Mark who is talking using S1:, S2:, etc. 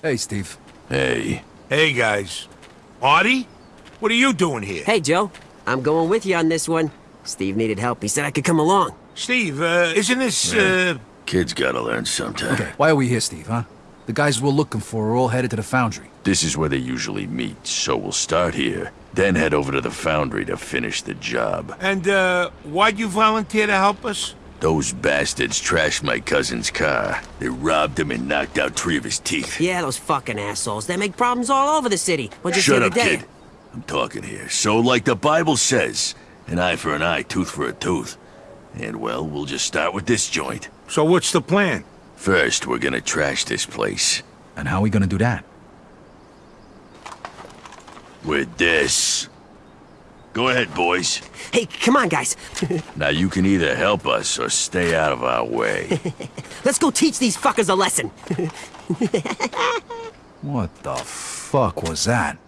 S1: Hey, Steve.
S2: Hey.
S3: Hey, guys. Artie? What are you doing here?
S4: Hey, Joe. I'm going with you on this one. Steve needed help. He said I could come along.
S3: Steve, uh, isn't this, uh...
S2: Kids gotta learn sometime.
S1: Okay, why are we here, Steve, huh? The guys we're looking for are all headed to the foundry.
S2: This is where they usually meet, so we'll start here, then head over to the foundry to finish the job.
S3: And, uh, why'd you volunteer to help us?
S2: Those bastards trashed my cousin's car. They robbed him and knocked out three of his teeth.
S4: Yeah, those fucking assholes. They make problems all over the city. What you
S2: Shut
S4: say
S2: up,
S4: today?
S2: kid. I'm talking here. So, like the Bible says, an eye for an eye, tooth for a tooth. And, well, we'll just start with this joint.
S3: So what's the plan?
S2: First, we're gonna trash this place.
S1: And how are we gonna do that?
S2: With this. Go ahead, boys.
S4: Hey, come on, guys.
S2: Now you can either help us or stay out of our way.
S4: Let's go teach these fuckers a lesson.
S1: What the fuck was that?